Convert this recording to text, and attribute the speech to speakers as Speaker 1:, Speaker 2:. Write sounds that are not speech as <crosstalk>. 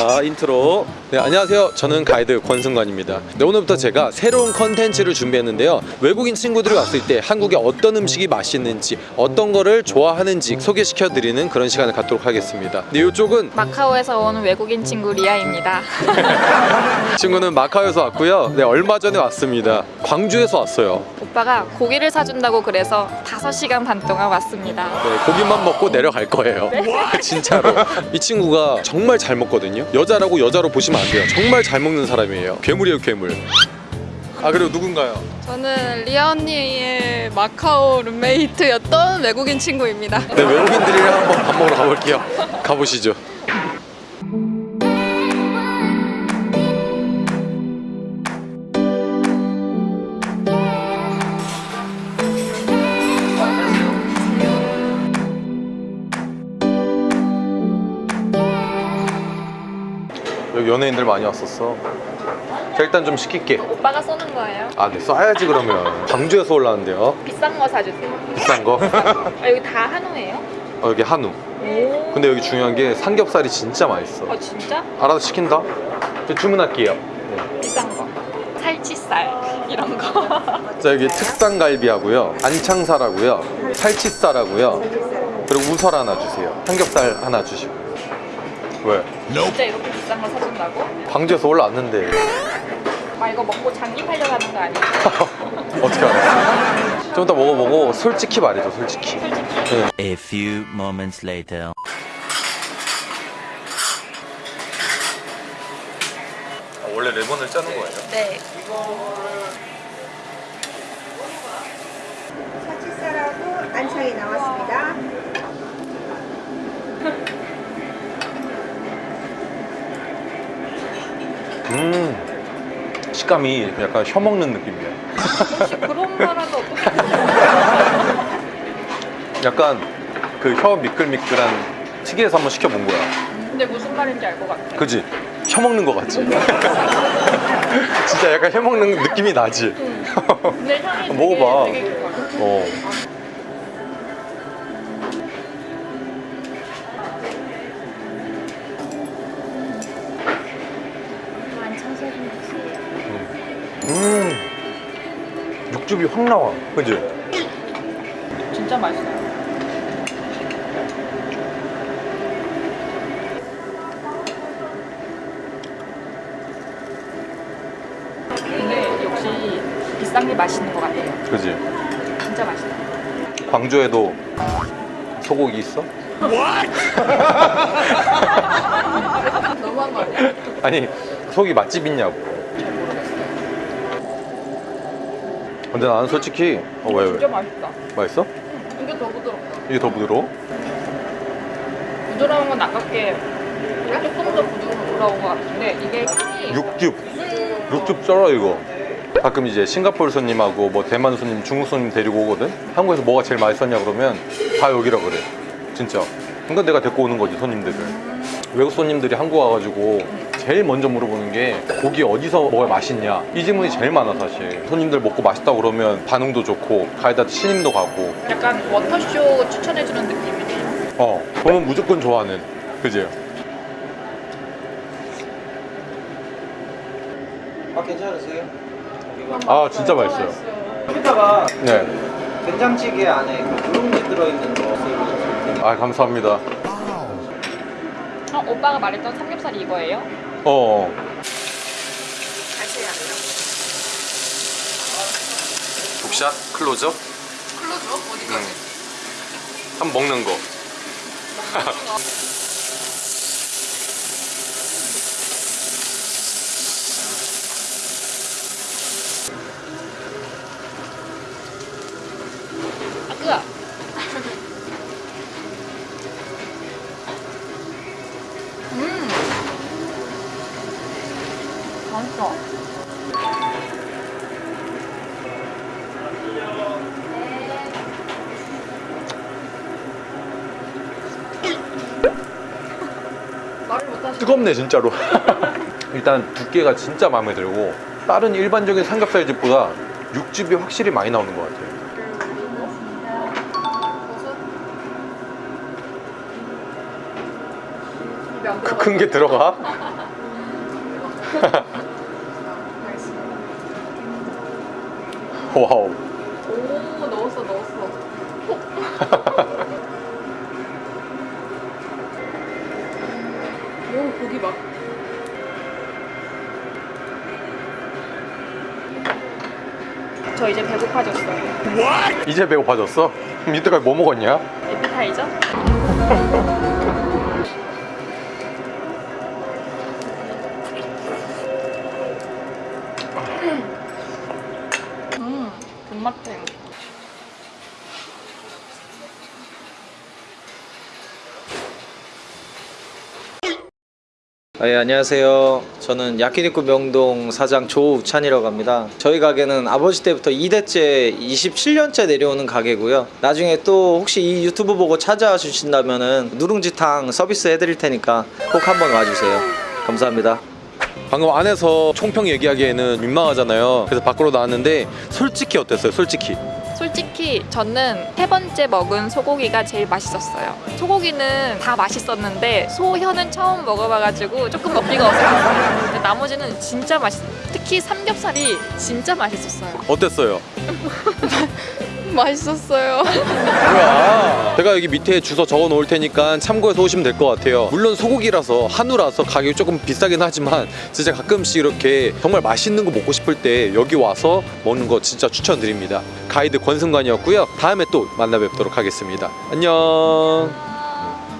Speaker 1: 자 인트로 네 안녕하세요 저는 가이드 권승관입니다 네, 오늘부터 제가 새로운 컨텐츠를 준비했는데요 외국인 친구들이 왔을 때 한국에 어떤 음식이 맛있는지 어떤 거를 좋아하는지 소개시켜 드리는 그런 시간을 갖도록 하겠습니다 네 이쪽은
Speaker 2: 마카오에서 온 외국인 친구 리아입니다. <laughs>
Speaker 1: 친구는 마카오에서 왔고요 네 얼마 전에 왔습니다 광주에서 왔어요
Speaker 2: 오빠가 고기를 사준다고 그래서 5시간 반 동안 왔습니다.
Speaker 1: 네, 고기만 먹고 내려갈 거예요. <laughs> 진짜로. 이 친구가 정말 잘 먹거든요. 여자라고 여자로 보시면 안 돼요. 정말 잘 먹는 사람이에요. 괴물이에요, 괴물. 아 그리고 누군가요?
Speaker 3: 저는 리아 언니의 마카오 룸메이트였던 외국인 친구입니다.
Speaker 1: 네, 외국인들이랑 한번 밥 먹으러 가볼게요. 가보시죠. 여기 연예인들 많이 왔었어. 자, 일단 좀 시킬게.
Speaker 2: 오빠가 쏘는 거예요?
Speaker 1: 아, 네, 써야지 그러면. 광주에서 올라왔는데요.
Speaker 2: 비싼 거 사주세요.
Speaker 1: 비싼 거. <laughs>
Speaker 2: 아, 여기 다 한우예요?
Speaker 1: 어, 여기 한우.
Speaker 2: 오.
Speaker 1: 근데 여기 중요한 게 삼겹살이 진짜 맛있어.
Speaker 2: 어 진짜?
Speaker 1: 알아서 시킨다. 저 주문할게요. 네.
Speaker 2: 비싼 거. 살치살 이런 거. <laughs>
Speaker 1: 자 여기 특산갈비하고요, 안창살하고요, 살치살하고요, 그리고 우설 하나 주세요. 삼겹살 하나 주시고. 왜?
Speaker 2: 진짜 이렇게 비싼 거 사준다고?
Speaker 1: 광주에서 올라왔는데
Speaker 2: 아 이거 먹고 장기하려고 하는 거 아니야? <laughs>
Speaker 1: 어떻게 알아? 좀 이따 먹어보고 솔직히 말해줘, 솔직히.
Speaker 2: 솔직히.
Speaker 1: 네.
Speaker 4: A few moments later.
Speaker 1: 원래 레몬을 짜는 거예요?
Speaker 2: 네.
Speaker 5: 살치살하고 안창이 나왔습니다. <laughs>
Speaker 1: 음, 식감이 약간 혀 먹는 느낌이야.
Speaker 2: 혹시 그런 거라도? <laughs>
Speaker 1: 약간 그 혀 미끌미끌한 튀기에서 한번 시켜본 거야.
Speaker 2: 근데 무슨 말인지 알 것 같아.
Speaker 1: 그지? 혀 먹는 거 같지? <laughs> 진짜 약간 혀 먹는 느낌이 나지?
Speaker 2: 근데 <laughs> 향이 되게,
Speaker 1: 먹어봐.
Speaker 2: 되게.
Speaker 1: 어. 육즙이 확 나와, 그지?
Speaker 2: 진짜 맛있어요. 근데 역시 비싼 게 맛있는 것 같아요.
Speaker 1: 그지?
Speaker 2: 진짜 맛있어.
Speaker 1: 광주에도 소고기 있어? <laughs>
Speaker 2: 너무한 거 아니야?
Speaker 1: 아니, 소고기 맛집 있냐고. 근데 나는 솔직히, 어, 왜,
Speaker 2: 진짜
Speaker 1: 왜?
Speaker 2: 맛있다.
Speaker 1: 맛있어?
Speaker 2: 이게 더 부드럽다.
Speaker 1: 이게 더 부드러워?
Speaker 2: 부드러운 건 아깝게 조금 더 부드러운 것 같은데 이게 향이
Speaker 1: 육즙 육즙 쩔어 이거 가끔 이제 싱가포르 손님하고 뭐 대만 손님 중국 손님 데리고 오거든 한국에서 뭐가 제일 맛있었냐 그러면 다 여기라 그래 진짜 그러니까 내가 데리고 오는 거지 손님들을 외국 손님들이 한국 와가지고 제일 먼저 물어보는 게 고기 어디서 먹어야 맛있냐 이 질문이 제일 많아 사실 손님들 먹고 맛있다고 그러면 반응도 좋고 가에다 신임도 가고
Speaker 2: 약간 워터쇼 추천해주는 느낌이네요.
Speaker 1: 어 그러면 무조건 좋아하는 그지?
Speaker 6: 아 괜찮으세요?
Speaker 1: 아 진짜 맛있어요
Speaker 6: 여기다가
Speaker 1: 네.
Speaker 6: 된장찌개 안에 그 누룽지 들어있는 거 쓰고
Speaker 1: 아 감사합니다
Speaker 2: 어, 오빠가 말했던 삼겹살이 이거예요?
Speaker 1: 어. 북샷? 클로즈업?
Speaker 3: 클로즈업? 어디까지?
Speaker 1: 한 먹는 거
Speaker 2: 있어.
Speaker 1: 뜨겁네 진짜로 <laughs> 일단 두께가 진짜 마음에 들고 다른 일반적인 삼겹살 집보다 육즙이 확실히 많이 나오는 것 같아요 그 큰 게 들어가? <laughs> 와우.
Speaker 2: 오 넣었어 넣었어. <laughs> 오 고기 막. 저 이제 배고파졌어요.
Speaker 1: 이제 배고파졌어? <laughs> 이때까지 뭐 먹었냐?
Speaker 2: 에피타이저? <laughs> 음, 군맛탱.
Speaker 6: 아, 예, 안녕하세요. 저는 야키니쿠 명동 사장 조우찬이라고 합니다. 저희 가게는 아버지 때부터 2대째 27년째 내려오는 가게고요. 나중에 또 혹시 이 유튜브 보고 찾아와 주신다면은 누룽지탕 서비스 해드릴 테니까 꼭 한번 와주세요. 감사합니다.
Speaker 1: 방금 안에서 총평 얘기하기에는 민망하잖아요. 그래서 밖으로 나왔는데 솔직히 어땠어요? 솔직히.
Speaker 2: 솔직히 저는 세 번째 먹은 소고기가 제일 맛있었어요. 소고기는 다 맛있었는데 소혀는 처음 먹어봐가지고 조금 먹기가 어색했어요. 근데 나머지는 진짜 맛있. 특히 삼겹살이 진짜 맛있었어요.
Speaker 1: 어땠어요? <laughs>
Speaker 3: 맛있었어요.
Speaker 1: 뭐야? 제가 여기 밑에 주소 적어 놓을 테니까 참고해서 오시면 될 것 같아요. 물론 소고기라서 한우라서 가격이 조금 비싸긴 하지만 진짜 가끔씩 이렇게 정말 맛있는 거 먹고 싶을 때 여기 와서 먹는 거 진짜 추천드립니다. 가이드 권승관이었고요. 다음에 또 만나 뵙도록 하겠습니다. 안녕.